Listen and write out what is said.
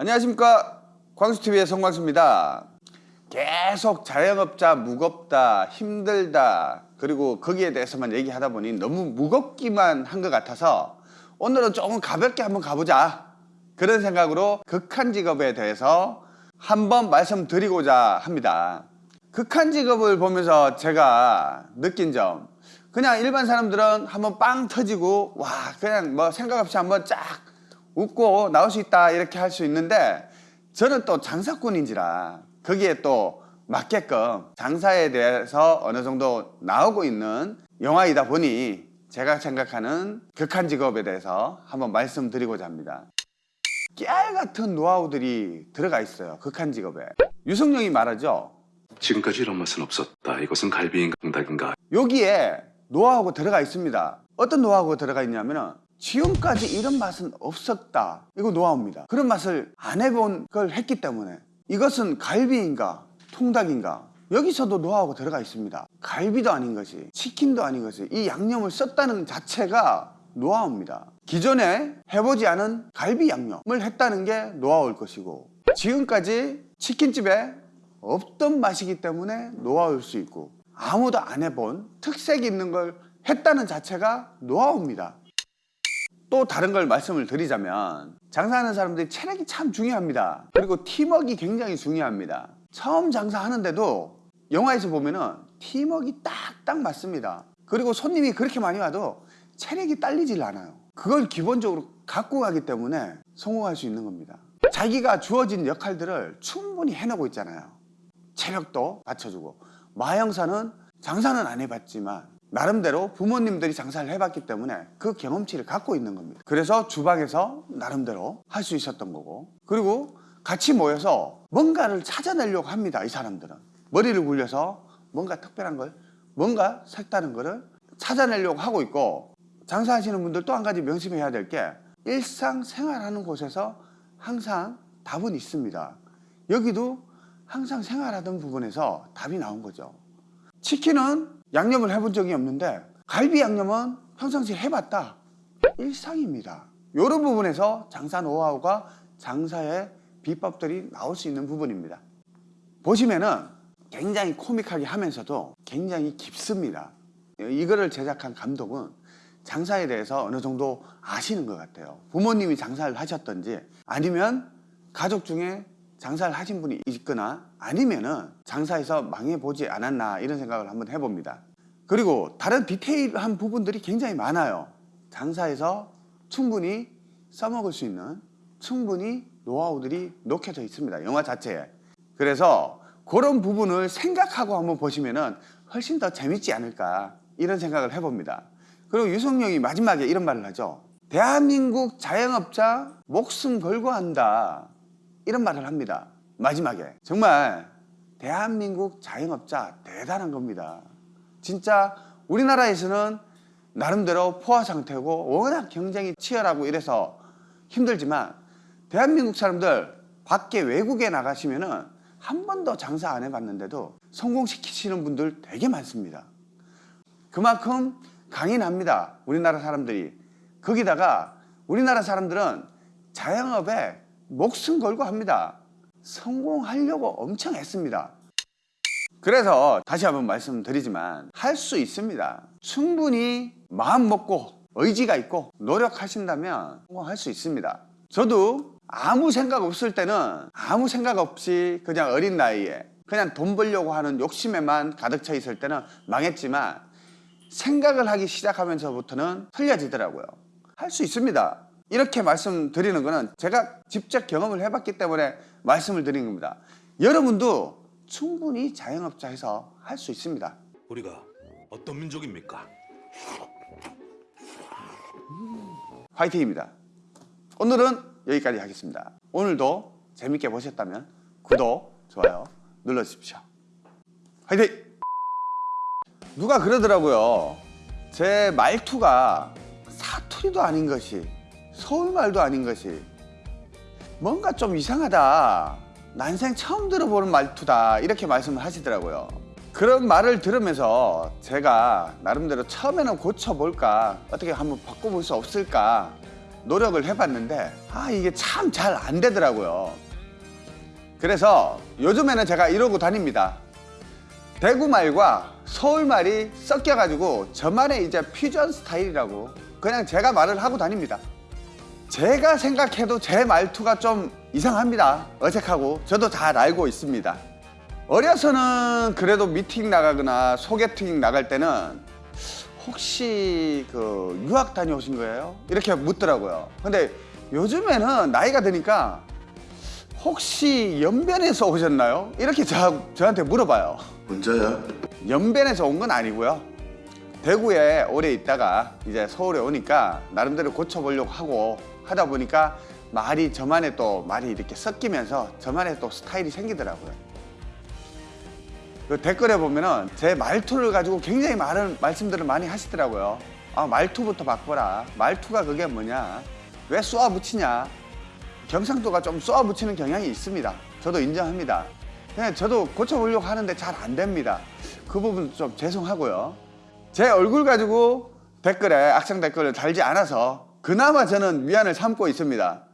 안녕하십니까. 광수TV의 성광수입니다. 계속 자영업자 무겁다 힘들다 그리고 거기에 대해서만 얘기하다 보니 너무 무겁기만 한 것 같아서 오늘은 조금 가볍게 한번 가보자. 그런 생각으로 극한 직업에 대해서 한번 말씀드리고자 합니다. 극한 직업을 보면서 제가 느낀 점. 그냥 일반 사람들은 한번 빵 터지고 와 그냥 뭐 생각 없이 한번 쫙 웃고 나올 수 있다 이렇게 할 수 있는데 저는 또 장사꾼인지라 거기에 또 맞게끔 장사에 대해서 어느 정도 나오고 있는 영화이다 보니 제가 생각하는 극한 직업에 대해서 한번 말씀드리고자 합니다 깨알 같은 노하우들이 들어가 있어요 극한 직업에 유승용이 말하죠 지금까지 이런 맛은 없었다. 이것은 갈비인가 닭인가. 여기에 노하우가 들어가 있습니다 어떤 노하우가 들어가 있냐면은 지금까지 이런 맛은 없었다. 이거 노하우입니다. 그런 맛을 안 해본 걸 했기 때문에 이것은 갈비인가 통닭인가 여기서도 노하우가 들어가 있습니다. 갈비도 아닌 것이 치킨도 아닌 것이 이 양념을 썼다는 자체가 노하우입니다. 기존에 해보지 않은 갈비 양념을 했다는 게 노하우일 것이고 지금까지 치킨집에 없던 맛이기 때문에 노하우일 수 있고 아무도 안 해본 특색이 있는 걸 했다는 자체가 노하우입니다 또 다른 걸 말씀을 드리자면 장사하는 사람들이 체력이 참 중요합니다. 그리고 팀워크가 굉장히 중요합니다. 처음 장사하는데도 영화에서 보면은 팀워크가 딱딱 맞습니다. 그리고 손님이 그렇게 많이 와도 체력이 딸리질 않아요. 그걸 기본적으로 갖고 가기 때문에 성공할 수 있는 겁니다. 자기가 주어진 역할들을 충분히 해내고 있잖아요. 체력도 받쳐주고. 마영사는 장사는 안 해봤지만 나름대로 부모님들이 장사를 해봤기 때문에 그 경험치를 갖고 있는 겁니다. 그래서 주방에서 나름대로 할 수 있었던 거고. 그리고 같이 모여서 뭔가를 찾아내려고 합니다 이 사람들은. 머리를 굴려서 뭔가 특별한 걸 뭔가 색다른 거를 찾아내려고 하고 있고 장사하시는 분들 또 한 가지 명심해야 될 게 일상생활하는 곳에서 항상 답은 있습니다. 여기도 항상 생활하던 부분에서 답이 나온 거죠. 치킨은 양념을 해본 적이 없는데 갈비 양념은 평상시에 해봤다. 일상입니다. 이런 부분에서 장사 노하우가 장사의 비법들이 나올 수 있는 부분입니다. 보시면은 굉장히 코믹하게 하면서도 굉장히 깊습니다. 이거를 제작한 감독은 장사에 대해서 어느 정도 아시는 것 같아요. 부모님이 장사를 하셨던지 아니면 가족 중에 장사를 하신 분이 있거나 아니면은 장사에서 망해보지 않았나 이런 생각을 한번 해봅니다. 그리고 다른 디테일한 부분들이 굉장히 많아요. 장사에서 충분히 써먹을 수 있는 충분히 노하우들이 녹여져 있습니다 영화 자체에. 그래서 그런 부분을 생각하고 한번 보시면은 훨씬 더 재밌지 않을까 이런 생각을 해봅니다. 그리고 유성룡이 마지막에 이런 말을 하죠 대한민국 자영업자 목숨 걸고 한다 이런 말을 합니다. 마지막에. 정말 대한민국 자영업자 대단한 겁니다. 진짜 우리나라에서는 나름대로 포화 상태고 워낙 경쟁이 치열하고 이래서 힘들지만 대한민국 사람들 밖에 외국에 나가시면 은 한 번도 장사 안 해봤는데도 성공시키시는 분들 되게 많습니다. 그만큼 강인합니다 우리나라 사람들이. 거기다가 우리나라 사람들은 자영업에 목숨 걸고 합니다. 성공하려고 엄청 했습니다. 그래서 다시 한번 말씀드리지만 할 수 있습니다. 충분히 마음 먹고 의지가 있고 노력하신다면 성공할 수 있습니다. 저도 아무 생각 없을 때는 아무 생각 없이 그냥 어린 나이에 그냥 돈 벌려고 하는 욕심에만 가득 차 있을 때는 망했지만 생각을 하기 시작하면서부터는 틀려지더라고요. 할 수 있습니다 이렇게 말씀드리는 거는 제가 직접 경험을 해봤기 때문에 말씀을 드리는 겁니다. 여러분도 충분히 자영업자에서 할 수 있습니다. 우리가 어떤 민족입니까? 화이팅입니다. 오늘은 여기까지 하겠습니다. 오늘도 재밌게 보셨다면 구독, 좋아요 눌러주십시오. 화이팅! 누가 그러더라고요. 제 말투가 사투리도 아닌 것이 서울말도 아닌 것이 뭔가 좀 이상하다 난생 처음 들어보는 말투다 이렇게 말씀을 하시더라고요 그런 말을 들으면서 제가 나름대로 처음에는 고쳐볼까 어떻게 한번 바꿔볼 수 없을까 노력을 해봤는데 아 이게 참 잘 안 되더라고요. 그래서 요즘에는 제가 이러고 다닙니다. 대구 말과 서울 말이 섞여가지고 저만의 이제 퓨전 스타일이라고 그냥 제가 말을 하고 다닙니다. 제가 생각해도 제 말투가 좀 이상합니다. 어색하고 저도 잘 알고 있습니다. 어려서는 그래도 미팅 나가거나 소개팅 나갈 때는 혹시 그 유학 다녀오신 거예요? 이렇게 묻더라고요. 근데 요즘에는 나이가 드니까 혹시 연변에서 오셨나요? 이렇게 저, 저한테 물어봐요. 혼자야? 연변에서 온 건 아니고요. 대구에 오래 있다가 이제 서울에 오니까 나름대로 고쳐보려고 하고 하다 보니까 말이 저만의 또 말이 이렇게 섞이면서 저만의 또 스타일이 생기더라고요. 그 댓글에 보면은 제 말투를 가지고 굉장히 많은 말씀들을 많이 하시더라고요. 아, 말투부터 바꿔라. 말투가 그게 뭐냐. 왜 쏘아 붙이냐. 경상도가 좀 쏘아 붙이는 경향이 있습니다. 저도 인정합니다. 그냥 저도 고쳐보려고 하는데 잘 안 됩니다. 그 부분 좀 죄송하고요. 제 얼굴 가지고 댓글에 악성 댓글을 달지 않아서 그나마 저는 위안을 삼고 있습니다.